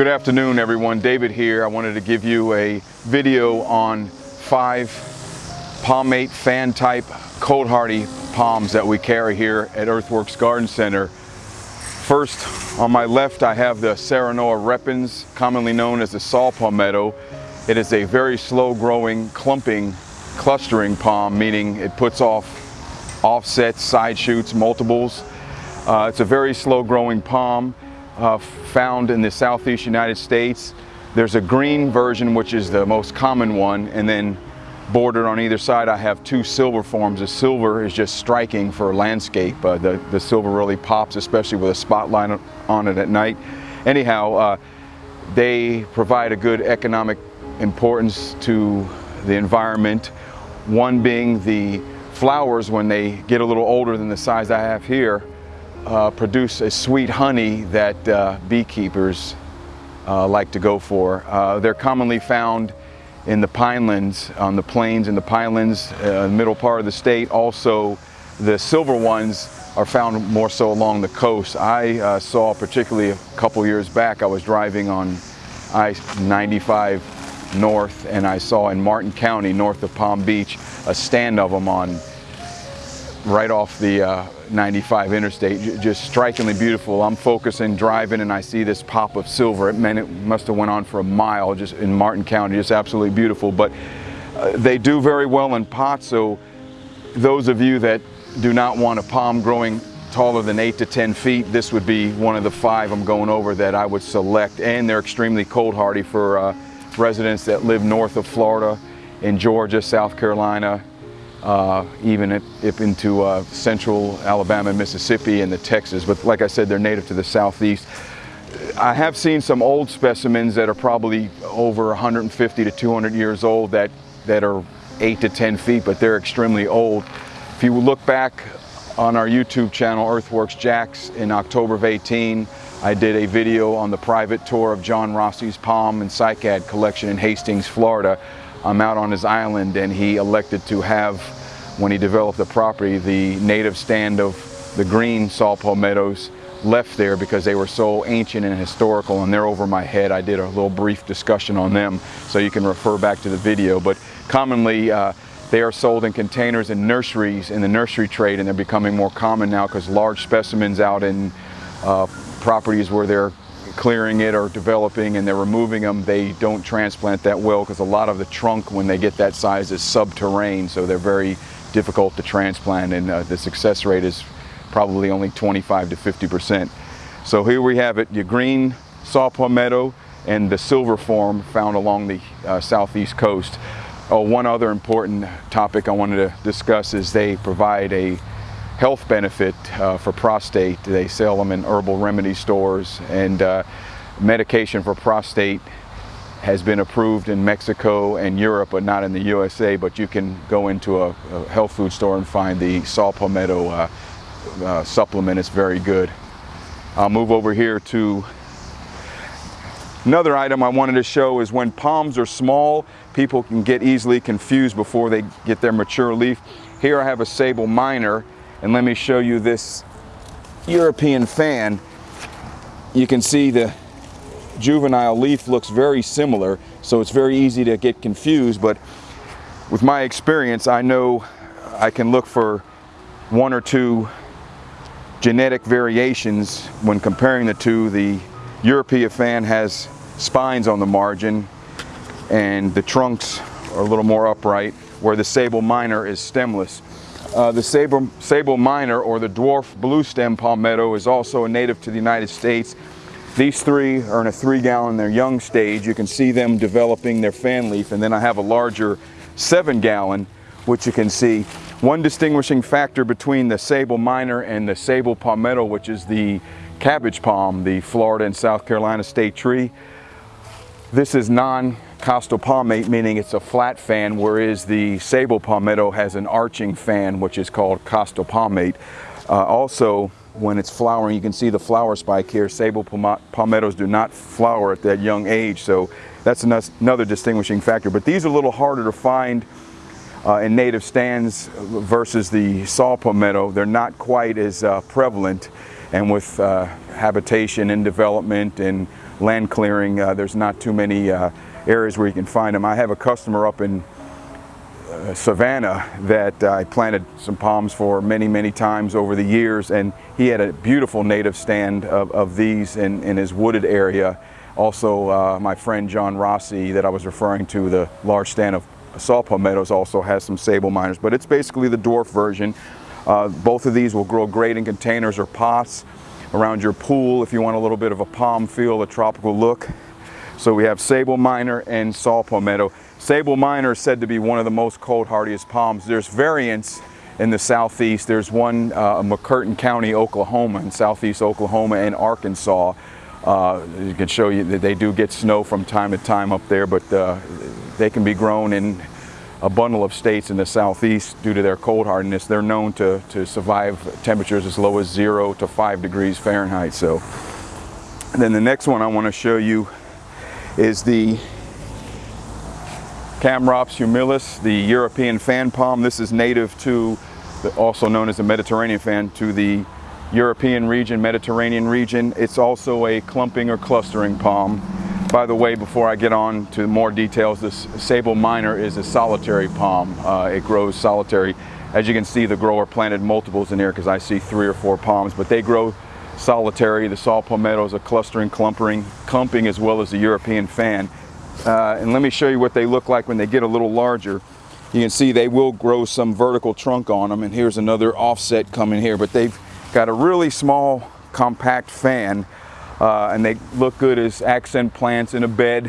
Good afternoon everyone, David here. I wanted to give you a video on five palmate fan type cold hardy palms that we carry here at Earthworks Garden Center. First, on my left I have the Serenoa repens, commonly known as the saw palmetto. It is a very slow growing, clumping, clustering palm, meaning it puts off offsets, side shoots, multiples. Uh, it's a very slow growing palm uh, found in the southeast United States. There's a green version, which is the most common one, and then bordered on either side I have two silver forms. The silver is just striking for landscape. Uh, the, the silver really pops, especially with a spotlight on it at night. Anyhow, uh, they provide a good economic importance to the environment. One being the flowers when they get a little older than the size I have here uh, produce a sweet honey that uh, beekeepers uh, like to go for. Uh, they're commonly found in the pinelands, on the plains in the pinelands, uh, middle part of the state. Also, the silver ones are found more so along the coast. I uh, saw particularly a couple years back, I was driving on I-95 north and I saw in Martin County, north of Palm Beach, a stand of them on right off the uh, 95 interstate, just strikingly beautiful. I'm focusing, driving, and I see this pop of silver. It, meant it must have went on for a mile just in Martin County, just absolutely beautiful. But uh, they do very well in pots, so those of you that do not want a palm growing taller than 8 to 10 feet, this would be one of the five I'm going over that I would select. And they're extremely cold hardy for uh, residents that live north of Florida, in Georgia, South Carolina, uh, even if, into uh, central Alabama Mississippi and the Texas. But like I said, they're native to the southeast. I have seen some old specimens that are probably over 150 to 200 years old that, that are 8 to 10 feet, but they're extremely old. If you look back on our YouTube channel, Earthworks Jacks, in October of 18, I did a video on the private tour of John Rossi's palm and cycad collection in Hastings, Florida. I'm out on his island and he elected to have, when he developed the property, the native stand of the green saw palmettos left there because they were so ancient and historical and they're over my head. I did a little brief discussion on them so you can refer back to the video. But commonly uh, they are sold in containers in nurseries in the nursery trade and they're becoming more common now because large specimens out in uh, properties where they're clearing it or developing and they're removing them, they don't transplant that well because a lot of the trunk when they get that size is subterranean, so they're very difficult to transplant and uh, the success rate is probably only 25 to 50 percent. So here we have it, your green saw palmetto and the silver form found along the uh, southeast coast. Oh, one other important topic I wanted to discuss is they provide a health benefit uh, for prostate. They sell them in herbal remedy stores and uh, medication for prostate has been approved in Mexico and Europe, but not in the USA. But you can go into a, a health food store and find the saw palmetto uh, uh, supplement. It's very good. I'll move over here to another item I wanted to show is when palms are small, people can get easily confused before they get their mature leaf. Here I have a Sabal minor and let me show you this European fan. You can see the juvenile leaf looks very similar, so it's very easy to get confused, but with my experience, I know I can look for one or two genetic variations when comparing the two. The European fan has spines on the margin and the trunks are a little more upright, where the Sabal minor is stemless. Uh, the Sabal, Sabal minor or the dwarf blue stem palmetto is also a native to the United States. These three are in a three gallon, they're young stage. You can see them developing their fan leaf. And then I have a larger seven gallon, which you can see. One distinguishing factor between the Sabal minor and the Sabal palmetto, which is the cabbage palm, the Florida and South Carolina state tree. This is non costal palmate, meaning it's a flat fan, whereas the Sabal palmetto has an arching fan, which is called costal palmate. Uh, also, when it's flowering, you can see the flower spike here. Sabal palmettos do not flower at that young age, so that's another distinguishing factor. But these are a little harder to find uh, in native stands versus the saw palmetto. They're not quite as uh, prevalent, and with uh, habitation and development and land clearing. Uh, there's not too many uh, areas where you can find them. I have a customer up in uh, Savannah that I planted some palms for many, many times over the years and he had a beautiful native stand of, of these in, in his wooded area. Also, uh, my friend John Rossi that I was referring to, the large stand of saw palmettos also has some Sabal minors, but it's basically the dwarf version. Uh, both of these will grow great in containers or pots around your pool if you want a little bit of a palm feel, a tropical look. So we have Sabal minor and saw palmetto. Sabal minor is said to be one of the most cold hardiest palms. There's variants in the southeast. There's one uh, McCurtain County, Oklahoma, in southeast Oklahoma and Arkansas. Uh, you can show you that they do get snow from time to time up there, but uh, they can be grown in a bundle of states in the southeast due to their cold hardiness. They're known to, to survive temperatures as low as zero to five degrees Fahrenheit. So and then the next one I want to show you is the Chamaerops humilis, the European fan palm. This is native to, also known as the Mediterranean fan, to the European region, Mediterranean region. It's also a clumping or clustering palm. By the way, before I get on to more details, this Sabal minor is a solitary palm. Uh, it grows solitary. As you can see, the grower planted multiples in here because I see three or four palms, but they grow solitary. The saw palmetto is a clustering clumping, clumping as well as the European fan. Uh, and let me show you what they look like when they get a little larger. You can see they will grow some vertical trunk on them, and here's another offset coming here, but they've got a really small compact fan uh, and they look good as accent plants in a bed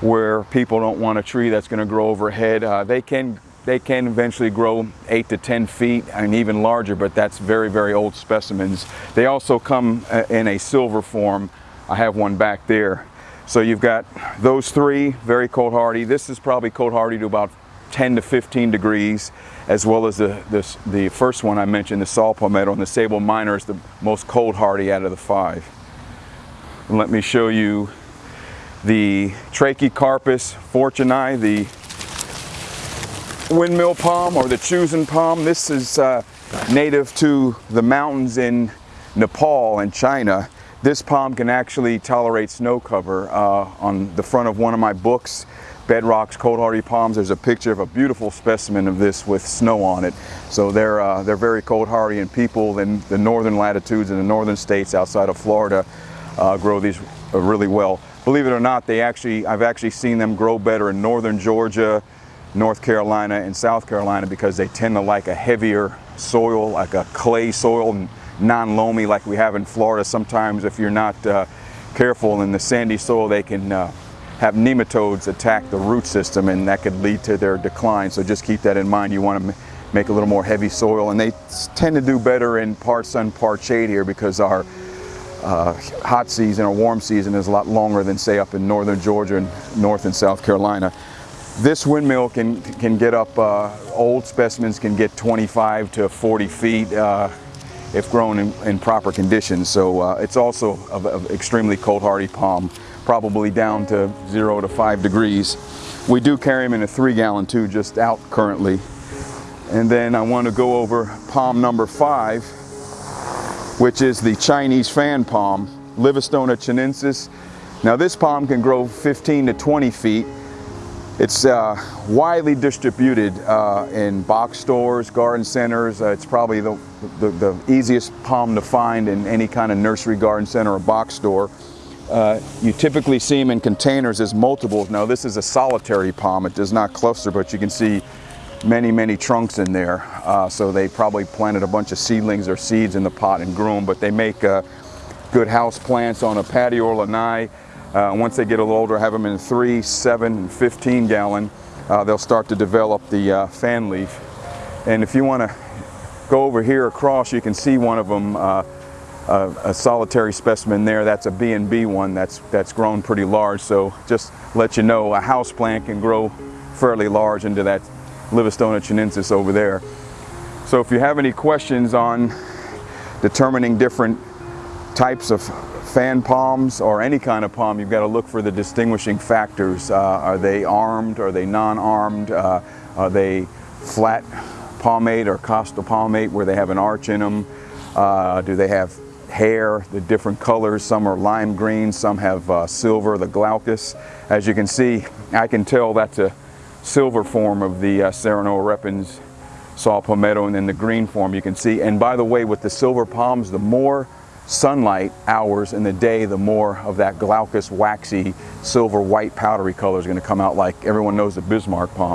where people don't want a tree that's going to grow overhead. Uh, they can they can eventually grow 8 to 10 feet and even larger, but that's very, very old specimens. They also come uh, in a silver form. I have one back there. So you've got those three, very cold hardy. This is probably cold hardy to about 10 to 15 degrees, as well as the, the, the first one I mentioned, the saw palmetto and the Sabal minor is the most cold hardy out of the five. And let me show you the Trachycarpus fortunei, the windmill palm or the Chusan palm. This is uh, native to the mountains in Nepal and China. This palm can actually tolerate snow cover. Uh, on the front of one of my books, Bedrock's Cold Hardy Palms. There's a picture of a beautiful specimen of this with snow on it. So they're, uh, they're very cold hardy and people in the northern latitudes and the northern states outside of Florida uh, grow these uh, really well. Believe it or not, they actually, I've actually seen them grow better in northern Georgia, North Carolina, and South Carolina because they tend to like a heavier soil, like a clay soil, non-loamy like we have in Florida. Sometimes if you're not uh, careful in the sandy soil, they can uh, have nematodes attack the root system and that could lead to their decline. So just keep that in mind. You want to make a little more heavy soil and they tend to do better in part sun, part shade here because our uh, hot season or warm season is a lot longer than say up in northern Georgia and North and South Carolina. This windmill can, can get up, uh, old specimens can get 25 to 40 feet uh, if grown in, in, proper conditions. So uh, it's also an extremely cold hardy palm probably down to zero to five degrees. We do carry them in a three gallon too, just out currently. And then I want to go over palm number five, which is the Chinese fan palm, Livistona chinensis. Now this palm can grow 15 to 20 feet. It's uh, widely distributed uh, in box stores, garden centers. Uh, it's probably the, the, the, easiest palm to find in any kind of nursery, garden center, or box store. Uh, you typically see them in containers as multiples. Now this is a solitary palm. It does not cluster, but you can see many, many trunks in there. Uh, so they probably planted a bunch of seedlings or seeds in the pot and grew them, but they make uh, good house plants on a patio or lanai. Uh, once they get a little older, have them in 3, 7, and 15 gallon, uh, they'll start to develop the fan leaf. And if you want to go over here across, you can see one of them a, a, solitary specimen there. That's a B&B one that's, that's grown pretty large. So just let you know, a house plant can grow fairly large into that Livistona chinensis over there. So if you have any questions on determining different types of fan palms or any kind of palm, you've got to look for the distinguishing factors. Uh, are they armed? Are they non-armed? Uh, are they flat palmate or costal palmate where they have an arch in them? Uh, do they have hair, the different colors. Some are lime green, some have uh, silver, the glaucous. As you can see, I can tell that's a silver form of the uh, Serenoa repens saw palmetto and then the green form you can see. And by the way, with the silver palms, the more sunlight hours in the day, the more of that glaucous, waxy, silver white powdery color is going to come out like everyone knows the Bismarck palm.